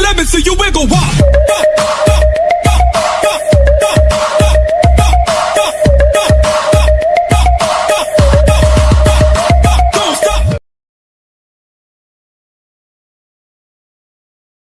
let me see you wiggle. Wop.